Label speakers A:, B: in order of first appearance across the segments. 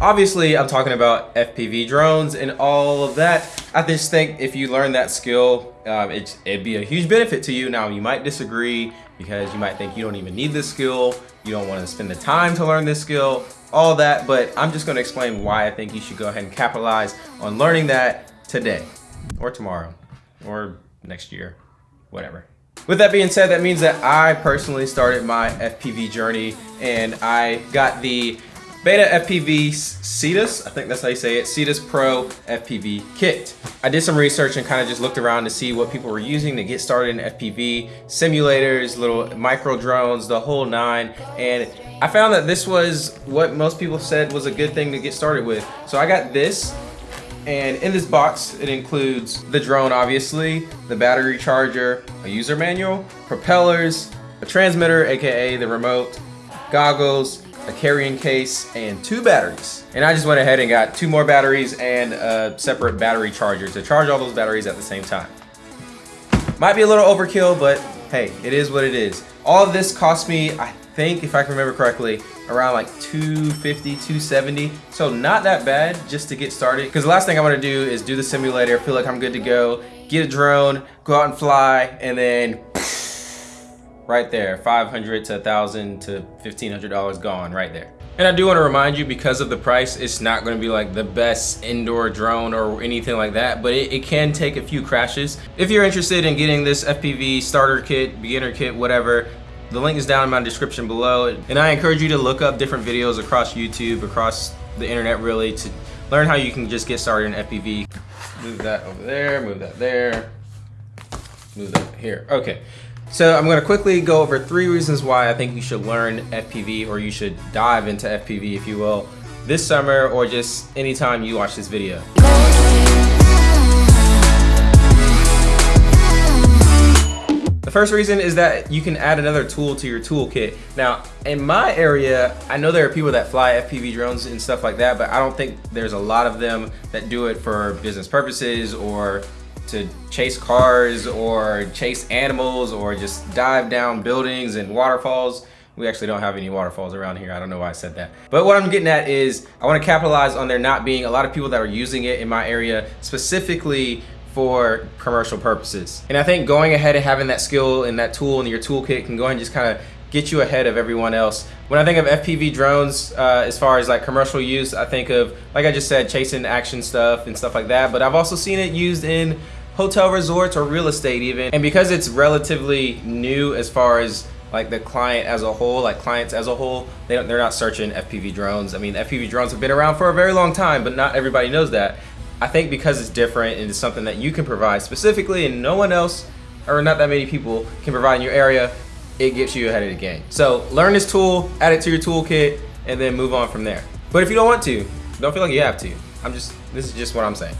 A: obviously I'm talking about FPV drones and all of that. I just think if you learn that skill, um, it, it'd be a huge benefit to you. Now you might disagree because you might think you don't even need this skill. You don't want to spend the time to learn this skill, all that. But I'm just going to explain why I think you should go ahead and capitalize on learning that today or tomorrow or next year, whatever. With that being said, that means that I personally started my FPV journey and I got the Beta FPV Cetus, I think that's how you say it, Cetus Pro FPV kit. I did some research and kind of just looked around to see what people were using to get started in FPV, simulators, little micro drones, the whole nine. And I found that this was what most people said was a good thing to get started with. So I got this and in this box, it includes the drone, obviously, the battery charger, a user manual, propellers, a transmitter, AKA the remote, goggles, a carrying case, and two batteries. And I just went ahead and got two more batteries and a separate battery charger to charge all those batteries at the same time. Might be a little overkill, but hey, it is what it is. All of this cost me, I think, if I can remember correctly, around like 250, 270. So not that bad just to get started. Because the last thing I want to do is do the simulator, feel like I'm good to go, get a drone, go out and fly, and then right there, 500 to 1000 to $1,500 gone right there. And I do want to remind you, because of the price, it's not going to be like the best indoor drone or anything like that, but it, it, can take a few crashes. If you're interested in getting this FPV starter kit, beginner kit, whatever, the link is down in my description below. And I encourage you to look up different videos across YouTube, across the internet really, to learn how you can just get started in FPV. Move that over there, move that there, move that here. Okay. So I'm gonna quickly go over three reasons why I think you should learn FPV or you should dive into FPV, if you will, this summer or just anytime you watch this video. The first reason is that you can add another tool to your toolkit. Now, in my area, I know there are people that fly FPV drones and stuff like that, but I don't think there's a lot of them that do it for business purposes or to chase cars or chase animals or just dive down buildings and waterfalls. We actually don't have any waterfalls around here. I don't know why I said that. But what I'm getting at is I want to capitalize on there not being a lot of people that are using it in my area specifically for commercial purposes. And I think going ahead and having that skill and that tool in your toolkit can go ahead and just kind of get you ahead of everyone else. When I think of FPV drones, uh, as far as like commercial use, I think of, like I just said, chasing action stuff and stuff like that. But I've also seen it used in hotel resorts or real estate even. And because it's relatively new as far as like the client as a whole, like clients as a whole, they don't, they're not searching FPV drones. I mean, FPV drones have been around for a very long time, but not everybody knows that. I think because it's different and it's something that you can provide specifically and no one else or not that many people can provide in your area, it gets you ahead of the game. So learn this tool, add it to your toolkit, and then move on from there. But if you don't want to, don't feel like you have to. I'm just, this is just what I'm saying.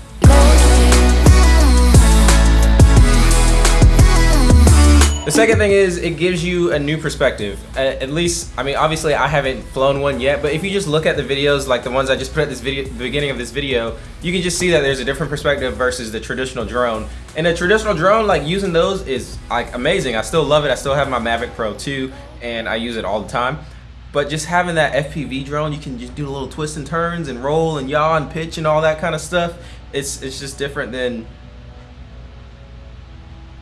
A: The second thing is it gives you a new perspective. At least, I mean, obviously I haven't flown one yet, but if you just look at the videos, like the ones I just put at this video, the beginning of this video, you can just see that there's a different perspective versus the traditional drone. And the traditional drone, like using those is like amazing. I still love it. I still have my Mavic Pro 2 and I use it all the time. But just having that FPV drone, you can just do a little twists and turns and roll and yaw and pitch and all that kind of stuff. It's, it's just different than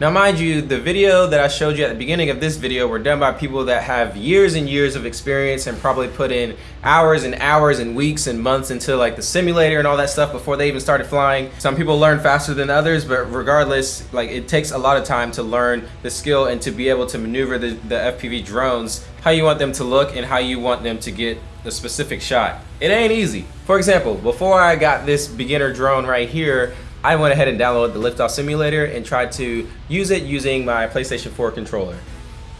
A: now mind you, the video that I showed you at the beginning of this video were done by people that have years and years of experience and probably put in hours and hours and weeks and months into like the simulator and all that stuff before they even started flying. Some people learn faster than others, but regardless, like it takes a lot of time to learn the skill and to be able to maneuver the, the FPV drones, how you want them to look and how you want them to get a specific shot. It ain't easy. For example, before I got this beginner drone right here, I went ahead and downloaded the liftoff simulator and tried to use it using my PlayStation 4 controller.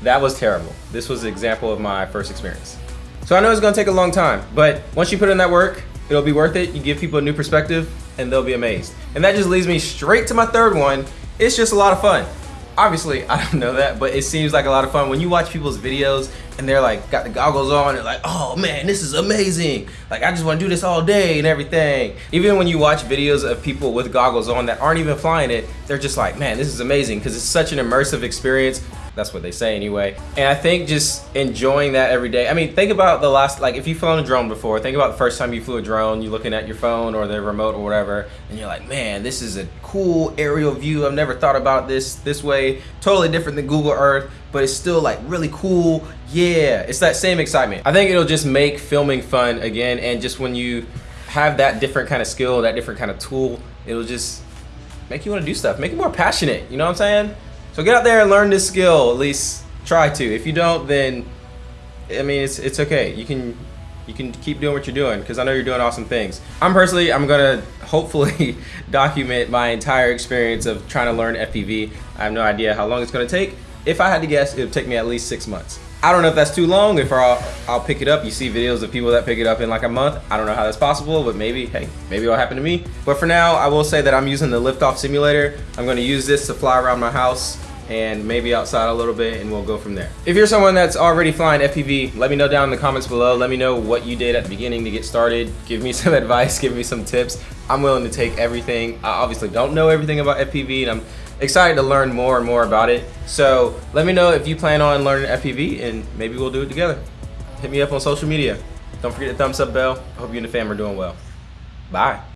A: That was terrible. This was an example of my first experience. So I know it's gonna take a long time, but once you put in that work, it'll be worth it. You give people a new perspective and they'll be amazed. And that just leads me straight to my third one. It's just a lot of fun obviously I don't know that, but it seems like a lot of fun when you watch people's videos and they're like got the goggles on and like, oh man, this is amazing. Like I just want to do this all day and everything. Even when you watch videos of people with goggles on that aren't even flying it, they're just like, man, this is amazing because it's such an immersive experience. That's what they say anyway. And I think just enjoying that every day. I mean, think about the last, like if you've flown a drone before, think about the first time you flew a drone, you're looking at your phone or the remote or whatever, and you're like, man, this is a cool aerial view. I've never thought about this this way. Totally different than Google Earth, but it's still like really cool. Yeah, it's that same excitement. I think it'll just make filming fun again. And just when you have that different kind of skill, that different kind of tool, it'll just make you want to do stuff, make you more passionate. You know what I'm saying? So get out there and learn this skill. At least try to. If you don't, then I mean, it's it's okay. You can you can keep doing what you're doing because I know you're doing awesome things. I'm personally, I'm gonna hopefully document my entire experience of trying to learn FPV. I have no idea how long it's gonna take. If I had to guess, it would take me at least six months. I don't know if that's too long, if I'll, I'll pick it up. You see videos of people that pick it up in like a month. I don't know how that's possible, but maybe, hey, maybe it'll happen to me. But for now, I will say that I'm using the liftoff simulator. I'm gonna use this to fly around my house and maybe outside a little bit and we'll go from there. If you're someone that's already flying FPV, let me know down in the comments below. Let me know what you did at the beginning to get started. Give me some advice, give me some tips. I'm willing to take everything. I obviously don't know everything about FPV and I'm excited to learn more and more about it. So let me know if you plan on learning FPV and maybe we'll do it together. Hit me up on social media. Don't forget the thumbs up bell. I hope you and the fam are doing well. Bye.